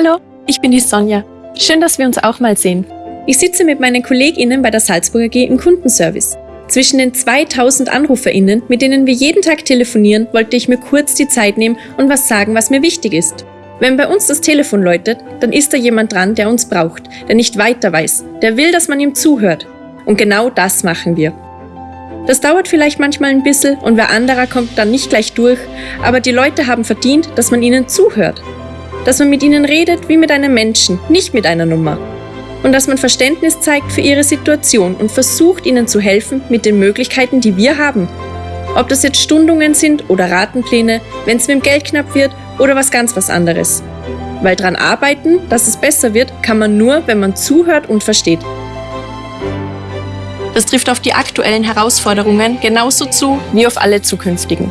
Hallo, ich bin die Sonja. Schön, dass wir uns auch mal sehen. Ich sitze mit meinen KollegInnen bei der Salzburger AG im Kundenservice. Zwischen den 2000 AnruferInnen, mit denen wir jeden Tag telefonieren, wollte ich mir kurz die Zeit nehmen und was sagen, was mir wichtig ist. Wenn bei uns das Telefon läutet, dann ist da jemand dran, der uns braucht, der nicht weiter weiß, der will, dass man ihm zuhört. Und genau das machen wir. Das dauert vielleicht manchmal ein bisschen und wer anderer kommt dann nicht gleich durch, aber die Leute haben verdient, dass man ihnen zuhört dass man mit ihnen redet wie mit einem Menschen, nicht mit einer Nummer. Und dass man Verständnis zeigt für ihre Situation und versucht ihnen zu helfen mit den Möglichkeiten, die wir haben. Ob das jetzt Stundungen sind oder Ratenpläne, wenn es mit dem Geld knapp wird oder was ganz was anderes. Weil dran arbeiten, dass es besser wird, kann man nur, wenn man zuhört und versteht. Das trifft auf die aktuellen Herausforderungen genauso zu wie auf alle zukünftigen.